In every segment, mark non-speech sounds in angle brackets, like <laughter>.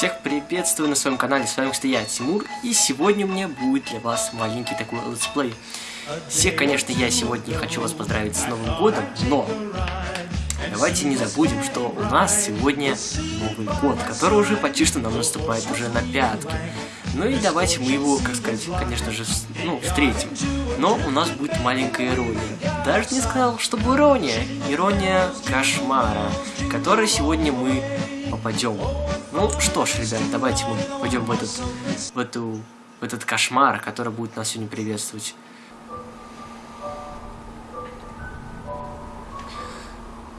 Всех приветствую на своем канале, с вами, кстати, я, Тимур, и сегодня у меня будет для вас маленький такой let's play. Всех, конечно, я сегодня хочу вас поздравить с Новым Годом, но давайте не забудем, что у нас сегодня Новый Год, который уже почти что нам наступает уже на пятки. Ну и давайте мы его, как сказать, конечно же, ну, встретим. Но у нас будет маленькая ирония. Даже не сказал, чтобы ирония. Ирония кошмара, которой сегодня мы попадем. Ну что ж, ребят, давайте мы пойдем в этот, в эту, в этот кошмар, который будет нас сегодня приветствовать.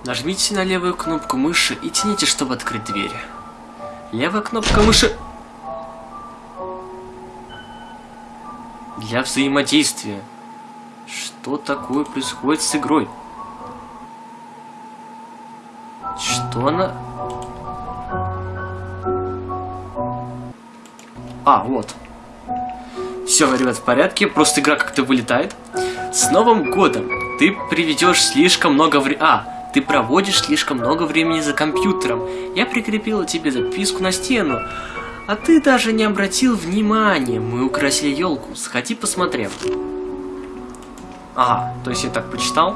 Нажмите на левую кнопку мыши и тяните, чтобы открыть дверь. Левая кнопка мыши... Для взаимодействия. Что такое происходит с игрой? Что она... А, вот. Все, ребят, в порядке, просто игра как-то вылетает. С Новым Годом! Ты приведешь слишком много времени... А, ты проводишь слишком много времени за компьютером. Я прикрепила тебе записку на стену. А ты даже не обратил внимания. Мы украсили елку. Сходи посмотрим. Ага, то есть я так почитал.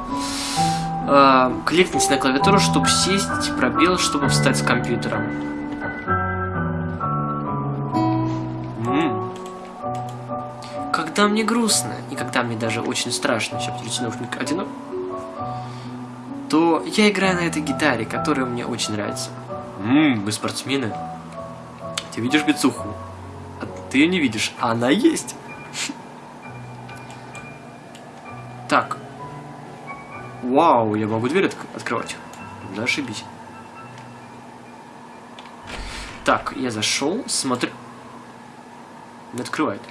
Э, кликните на клавиатуру, чтобы сесть, пробел, чтобы встать с компьютером. Когда мне грустно, и когда мне даже очень страшно, сейчас подключить наушник одинок, то я играю на этой гитаре, которая мне очень нравится. Ммм, мы спортсмены. Ты видишь бицуху? А ты ее не видишь, а она есть. <laughs> Так. Вау, я могу дверь от открывать. Да ошибись. Так, я зашел, смотрю. Не открывает.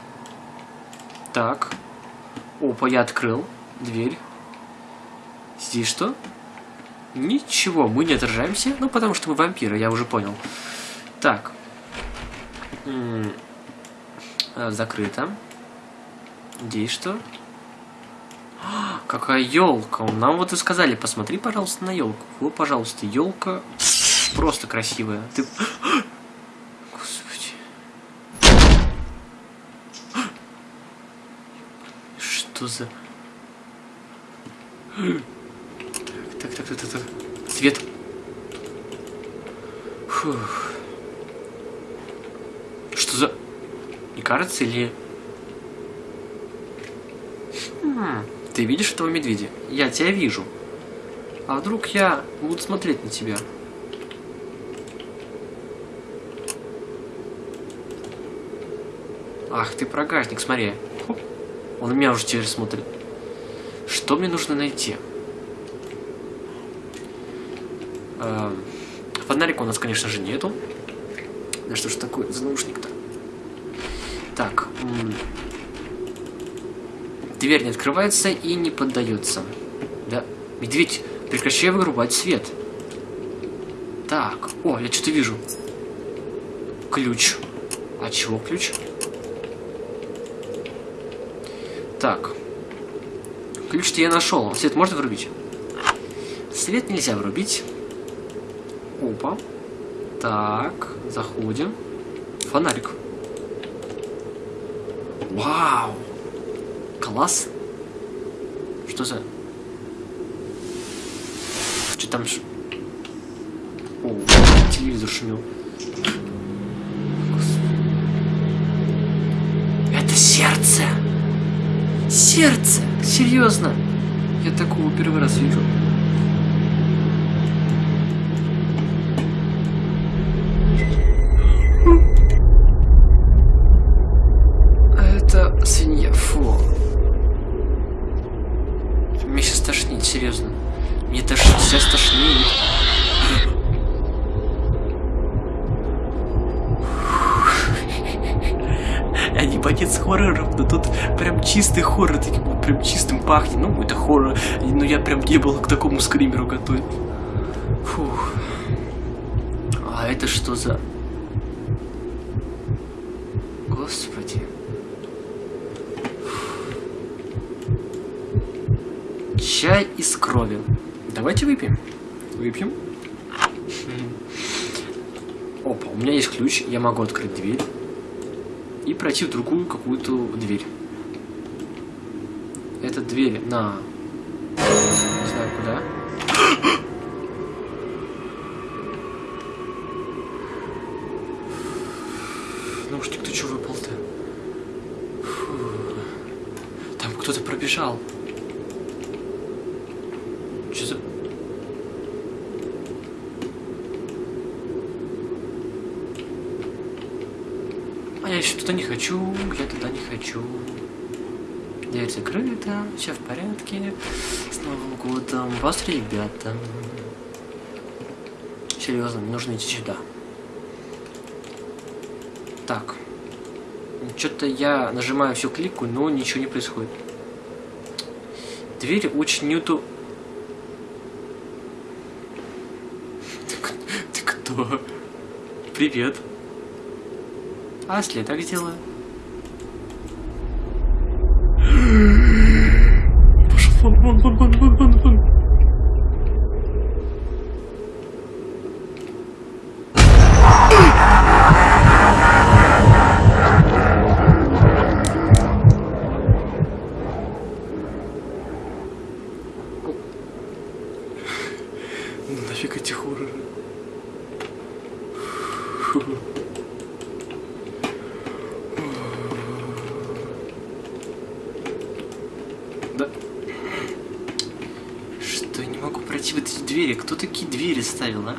Так. Опа, я открыл дверь. Здесь что? Ничего, мы не отражаемся. Ну, потому что мы вампиры, я уже понял. Так. -м закрыто. Здесь что? Какая елка! Нам вот и сказали, посмотри, пожалуйста, на елку. Вот, пожалуйста, елка просто красивая. Ты... Господи. Что за... Так, так, так, так, так. Свет. Фух. Что за... Не кажется или... Хм. Ты видишь этого медведя? Я тебя вижу. А вдруг я буду смотреть на тебя? Ах, ты прогажник, смотри. Хоп. Он на меня уже теперь смотрит. Что мне нужно найти? Эм, фонарика у нас, конечно же, нету. Да что ж такое за наушник-то? Так. Дверь не открывается и не поддается. Да, медведь, прекращай вырубать свет. Так, о, я что-то вижу. Ключ. А чего ключ? Так. Ключ-то я нашел. Свет можно вырубить? Свет нельзя вырубить. Опа. Так, заходим. Фонарик. Вау! Класс. Что за... Что там... О, телевизор шумел. Сердце! Серьезно! Я такого первый раз вижу. серьезно. Мне даже сейчас тошнит. Не боец хорроров, но тут прям чистый хоррор, таким прям чистым пахнет. Ну, это хоррор, но я прям не был к такому скримеру готов. Фух. А это что за... Господи. Чай из крови. Давайте выпьем. Выпьем. Опа, у меня есть ключ, я могу открыть дверь и пройти в другую какую-то дверь. Эта дверь на... Не знаю куда. Наушник, ты что выпал-то? Там кто-то пробежал. Что за... Еще туда не хочу, я туда не хочу. Дверь закрыта, все в порядке. С Новым годом. Вас, ребята. Серьезно, мне нужно идти сюда. Так. Что-то я нажимаю всю клику, но ничего не происходит. Дверь очень неудобно. Ты, ты кто? Привет. А если так эти двери? Кто такие двери ставил, а?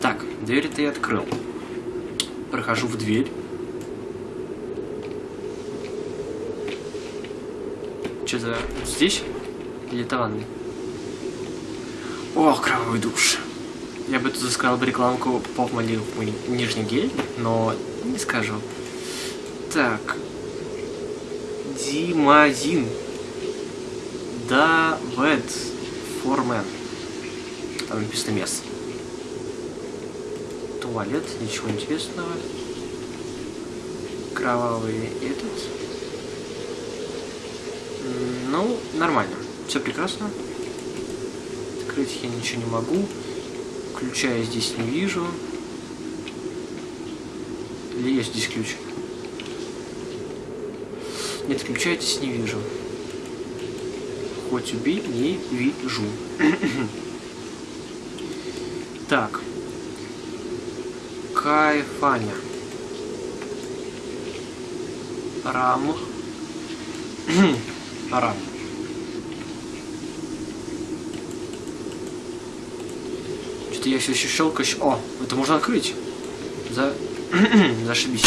Так, дверь-то я открыл. Прохожу в дверь. Что за... Здесь? Или это ванна? О, кровавый душ. Я бы тут сказал бы рекламку поп мой нижний гель, но не скажу. Так. Димазин. Да, Вед. Формен. Там написано место. Туалет, ничего интересного. Кровавый этот. Ну, нормально. Все прекрасно. Открыть я ничего не могу. Ключа я здесь не вижу. Или есть здесь ключ? Нет, ключа я здесь не вижу. Хоть убей, не вижу. Так. Кайфаня. Рам. <clears throat> Рам. Что-то я все еще щелкаю. О, это можно открыть. За... <clears throat> Зашибись.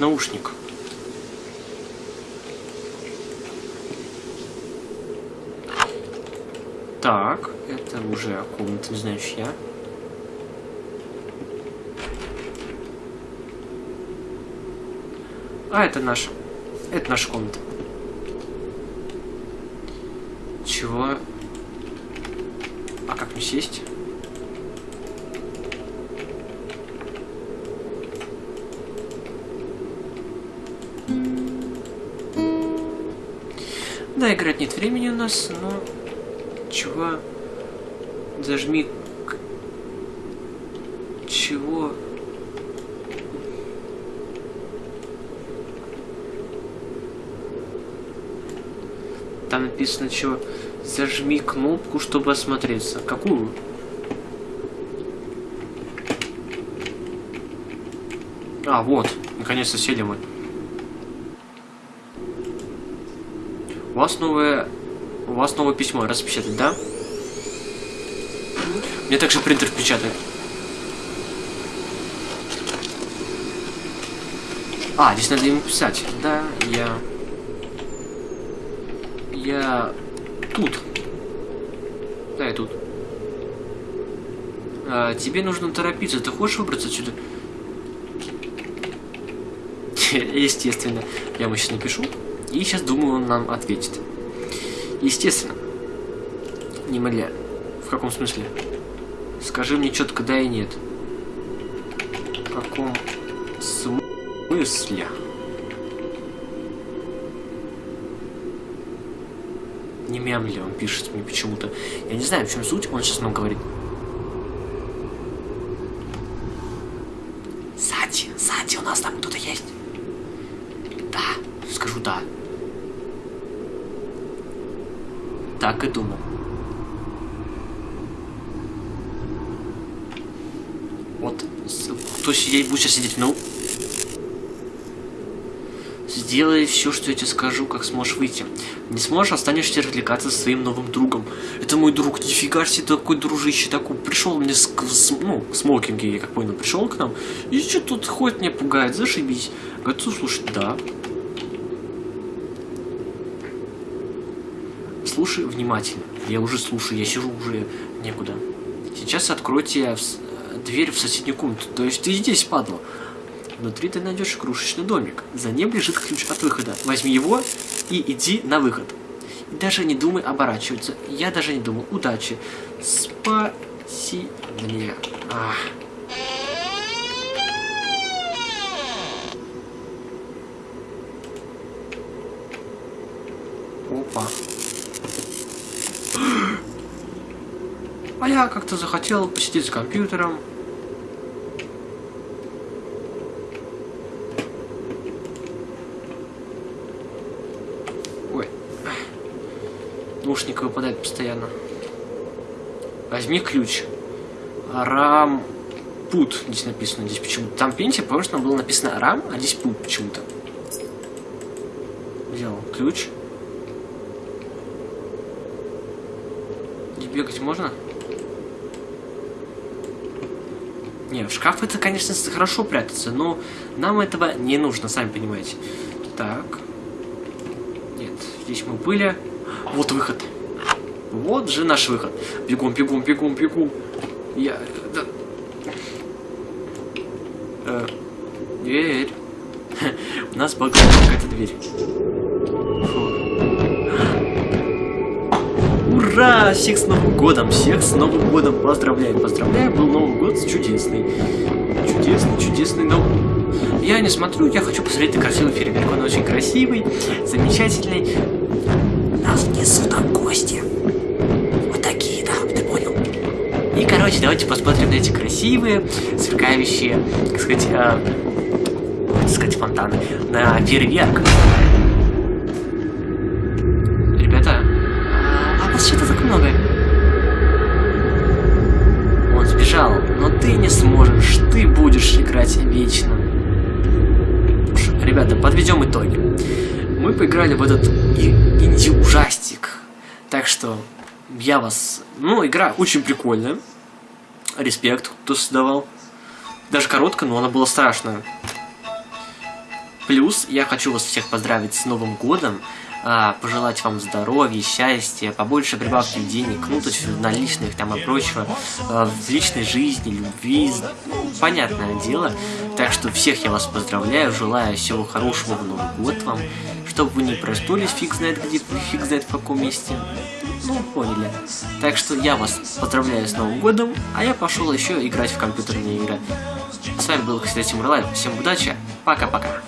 Этот наушник? Так, это уже комната, не знаю, чья. А, это наша. Это наша комната. Чего? А как мне сесть? Да, играть нет времени у нас, но... Чего? Зажми... Чего? Там написано, что зажми кнопку, чтобы осмотреться. Какую? А, вот. Наконец-то сели мы. У вас новое... У вас новое письмо распечатать, да? Мне также принтер печатает. А, здесь надо ему писать. Да, я... Я... Тут. Да, я тут. А, тебе нужно торопиться. Ты хочешь выбраться отсюда? <laughs> Естественно. Я ему сейчас напишу. И сейчас, думаю, он нам ответит. Естественно. Немля. В каком смысле? Скажи мне четко да и нет. В каком смысле? Не мямли, он пишет мне почему-то. Я не знаю, в чем суть, он сейчас нам говорит. Сати, Сати, у нас там кто-то есть? Да, скажу да. Так и думал. Вот, кто сидеть, будет сейчас сидеть, ну... Сделай все, что я тебе скажу, как сможешь выйти. Не сможешь, останешься развлекаться со своим новым другом. Это мой друг, нифига себе, такой дружище, такой, пришел мне с, с ну, в смокинге, я как понял, пришел к нам, и что тут ходит, меня пугает, зашибись. Готов слушать, да. Слушай внимательно. Я уже слушаю, я сижу уже некуда. Сейчас откройте дверь в соседнюю комнату. То есть ты здесь, падла. Внутри ты найдешь игрушечный домик. За ним лежит ключ от выхода. Возьми его и иди на выход. И даже не думай оборачиваться. Я даже не думал. Удачи. Спаси мне. Ах. Опа. Я как-то захотел посидеть с компьютером. наушник выпадает постоянно. Возьми ключ. Рам... Пут здесь написано. Здесь почему-то. Там пенсия, потому было написано рам, а здесь пут почему-то. Взял ключ. Здесь бегать можно? Не, в шкаф это, конечно, хорошо прятаться, но нам этого не нужно, сами понимаете. Так. Нет, здесь мы были. Вот выход. Вот же наш выход. Бегом, бегом, бегом, бегом. Я... Да. Э, дверь. <laughs> У нас багает какая-то дверь. Ура! Всех с Новым годом! Всех с Новым годом! Поздравляем, поздравляем! Был Новый год чудесный. Чудесный, чудесный Новый Я не смотрю, я хочу посмотреть на красивый фейерверк. Он очень красивый, замечательный нас несут там гости. Вот такие, да, ты понял? И, короче, давайте посмотрим на эти красивые, сверкающие, так сказать, э, так сказать, фонтаны, на фейерверк. Играть вечно. Ребята, подведем итоги мы поиграли в этот инди-ужастик. Так что я вас... Ну, игра очень прикольная. Респект, кто создавал. Даже короткая, но она была страшная. Плюс я хочу вас всех поздравить с Новым Годом. А, пожелать вам здоровья, счастья, побольше прибавки денег, ну, то есть наличных там и прочего, а, в личной жизни, любви, понятное дело. Так что всех я вас поздравляю, желаю всего хорошего в Новый год вам, чтобы вы не проснулись фиг знает где, фиг знает в каком месте. Ну, поняли. Так что я вас поздравляю с Новым годом, а я пошел еще играть в компьютерные игры. С вами был, кстати, Мурлайв. Всем удачи, пока-пока.